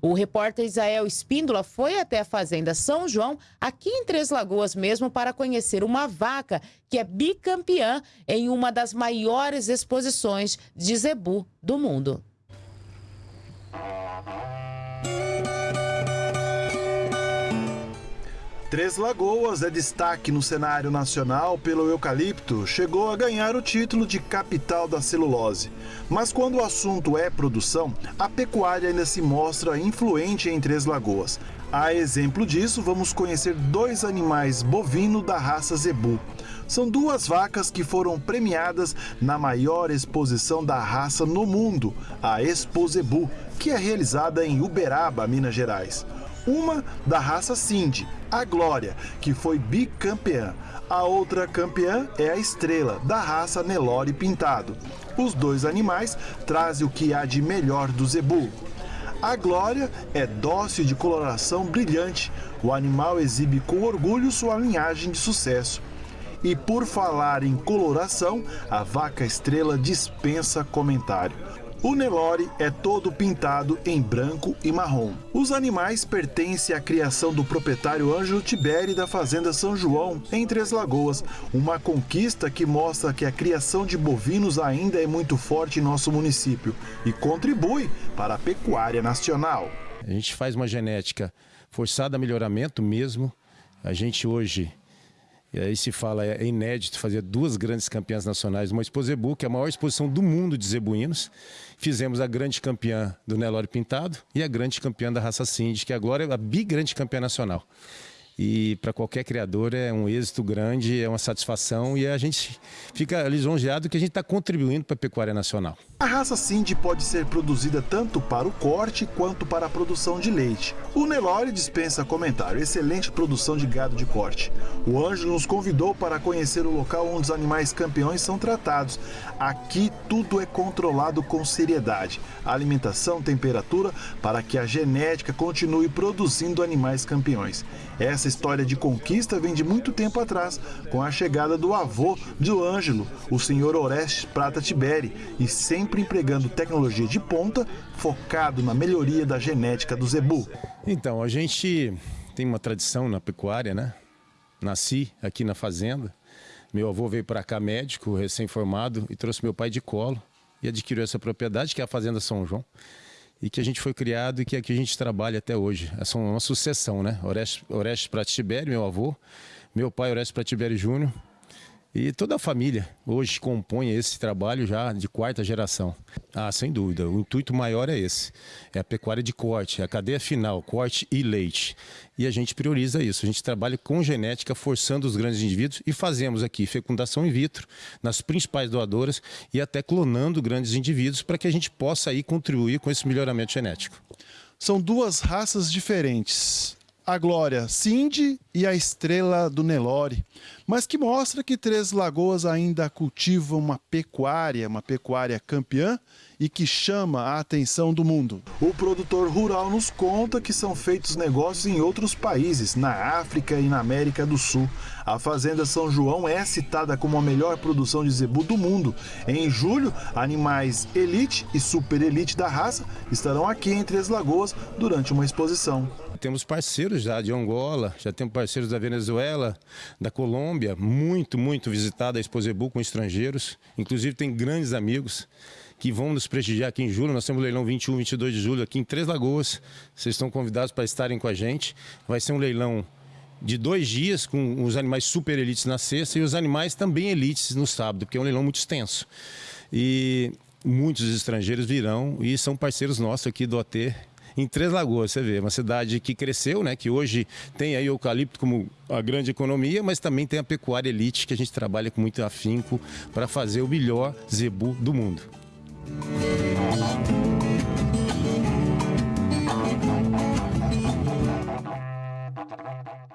O repórter Isael Espíndola foi até a Fazenda São João, aqui em Três Lagoas mesmo, para conhecer uma vaca que é bicampeã em uma das maiores exposições de zebu do mundo. Três Lagoas é destaque no cenário nacional pelo eucalipto, chegou a ganhar o título de capital da celulose. Mas quando o assunto é produção, a pecuária ainda se mostra influente em Três Lagoas. A exemplo disso, vamos conhecer dois animais bovino da raça zebu. São duas vacas que foram premiadas na maior exposição da raça no mundo, a Expo Zebu, que é realizada em Uberaba, Minas Gerais. Uma da raça Cindy, a Glória, que foi bicampeã. A outra campeã é a Estrela, da raça Nelore Pintado. Os dois animais trazem o que há de melhor do zebu. A Glória é dócil de coloração brilhante. O animal exibe com orgulho sua linhagem de sucesso. E por falar em coloração, a vaca estrela dispensa comentário. O Nelore é todo pintado em branco e marrom. Os animais pertencem à criação do proprietário Ângelo Tiberi da Fazenda São João, em Três Lagoas, uma conquista que mostra que a criação de bovinos ainda é muito forte em nosso município e contribui para a pecuária nacional. A gente faz uma genética forçada a melhoramento mesmo. A gente hoje e aí se fala, é inédito fazer duas grandes campeãs nacionais, uma Exposebu, que é a maior exposição do mundo de zebuínos. Fizemos a grande campeã do Nelore Pintado e a grande campeã da raça Cindy, que agora é a bigrande campeã nacional. E para qualquer criador é um êxito grande, é uma satisfação e a gente fica lisonjeado que a gente está contribuindo para a pecuária nacional. A raça Cindy pode ser produzida tanto para o corte quanto para a produção de leite. O Nelore dispensa comentário, excelente produção de gado de corte. O Ângelo nos convidou para conhecer o local onde os animais campeões são tratados. Aqui tudo é controlado com seriedade. Alimentação, temperatura, para que a genética continue produzindo animais campeões. Essa história de conquista vem de muito tempo atrás, com a chegada do avô do Ângelo, o senhor Orestes Prata Tiberi, e sempre empregando tecnologia de ponta, focado na melhoria da genética do zebu. Então, a gente tem uma tradição na pecuária, né? Nasci aqui na fazenda. Meu avô veio para cá médico, recém-formado, e trouxe meu pai de colo e adquiriu essa propriedade, que é a Fazenda São João e que a gente foi criado e que aqui a gente trabalha até hoje. Essa é uma sucessão, né? Orestes, Orestes Pratibério, meu avô, meu pai Orestes Pratibério Júnior, e toda a família hoje compõe esse trabalho já de quarta geração. Ah, sem dúvida. O intuito maior é esse. É a pecuária de corte, é a cadeia final, corte e leite. E a gente prioriza isso. A gente trabalha com genética, forçando os grandes indivíduos e fazemos aqui fecundação in vitro nas principais doadoras e até clonando grandes indivíduos para que a gente possa aí contribuir com esse melhoramento genético. São duas raças diferentes a Glória Cindy e a Estrela do Nelore, mas que mostra que Três Lagoas ainda cultiva uma pecuária, uma pecuária campeã e que chama a atenção do mundo. O produtor rural nos conta que são feitos negócios em outros países, na África e na América do Sul. A Fazenda São João é citada como a melhor produção de zebu do mundo. Em julho, animais elite e super elite da raça estarão aqui em Três Lagoas durante uma exposição. Temos parceiros já de Angola, já temos parceiros da Venezuela, da Colômbia, muito, muito visitada a Exposebu com estrangeiros. Inclusive tem grandes amigos que vão nos prestigiar aqui em julho. Nós temos o leilão 21, 22 de julho aqui em Três Lagoas. Vocês estão convidados para estarem com a gente. Vai ser um leilão de dois dias com os animais super elites na sexta e os animais também elites no sábado, porque é um leilão muito extenso. E muitos estrangeiros virão e são parceiros nossos aqui do OT em Três Lagoas, você vê, uma cidade que cresceu, né, que hoje tem aí o eucalipto como a grande economia, mas também tem a pecuária elite que a gente trabalha com muito afinco para fazer o melhor zebu do mundo.